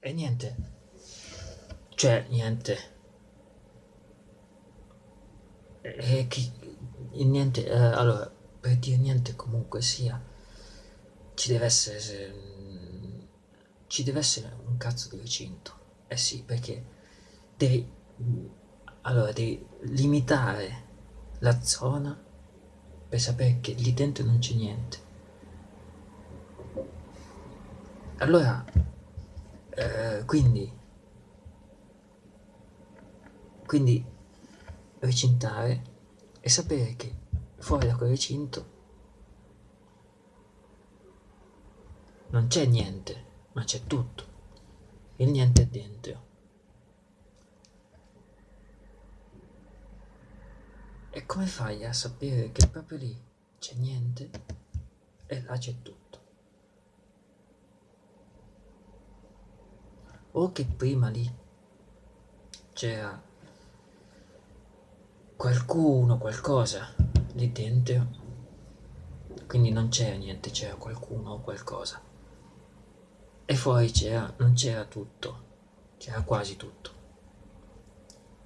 E niente. Cioè, niente. E chi... Niente, eh, allora, per dire niente comunque sia, ci deve essere... Se, ci deve essere un cazzo di recinto. Eh sì, perché devi... Allora, devi limitare la zona per sapere che lì dentro non c'è niente. Allora, eh, quindi, quindi recintare e sapere che fuori da quel recinto non c'è niente, ma c'è tutto. Il niente è dentro. E come fai a sapere che proprio lì c'è niente e là c'è tutto? O che prima lì c'era qualcuno, qualcosa lì dentro, quindi non c'era niente, c'era qualcuno o qualcosa. E fuori c'era, non c'era tutto, c'era quasi tutto,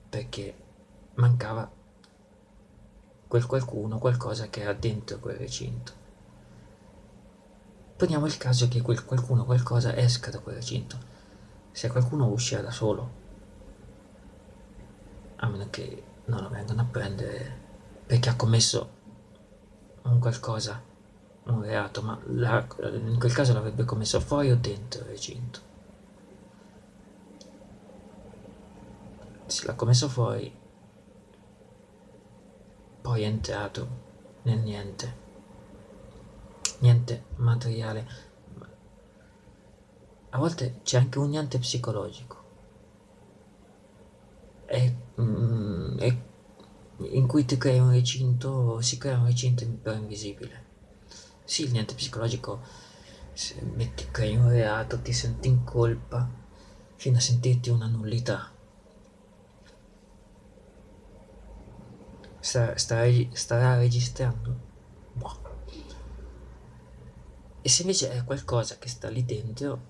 perché mancava quel qualcuno, qualcosa che era dentro quel recinto. Poniamo il caso che quel qualcuno, qualcosa esca da quel recinto se qualcuno uscirà da solo, a meno che non lo vengano a prendere perché ha commesso un qualcosa, un reato, ma in quel caso l'avrebbe commesso fuori o dentro il recinto. Se l'ha commesso fuori, poi è entrato nel niente, niente materiale, a volte c'è anche un niente psicologico e, mm, e, in cui ti crei un recinto, si crea un recinto però invisibile. Sì, il niente psicologico, se metti, crei un reato, ti senti in colpa fino a sentirti una nullità. Sta, sta, starà registrando? Boh. E se invece è qualcosa che sta lì dentro,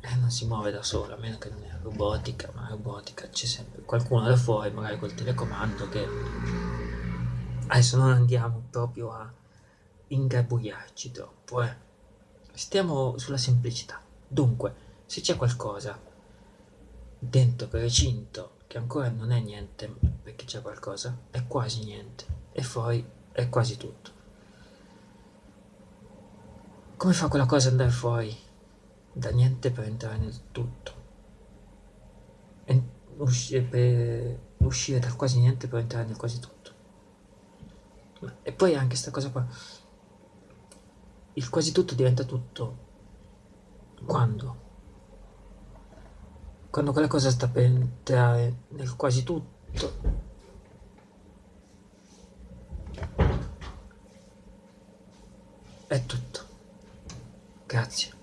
eh, non si muove da sola, a meno che non è robotica, ma robotica c'è sempre qualcuno da fuori, magari col telecomando che... Adesso non andiamo proprio a ingarbugliarci troppo, eh. Stiamo sulla semplicità. Dunque, se c'è qualcosa dentro quel recinto che ancora non è niente, perché c'è qualcosa, è quasi niente, e fuori è quasi tutto. Come fa quella cosa ad andare fuori? Da niente per entrare nel tutto. E uscire, per uscire dal quasi niente per entrare nel quasi tutto. E poi anche questa cosa qua. Il quasi tutto diventa tutto. Quando? Quando quella cosa sta per entrare nel quasi tutto. È tutto. Grazie.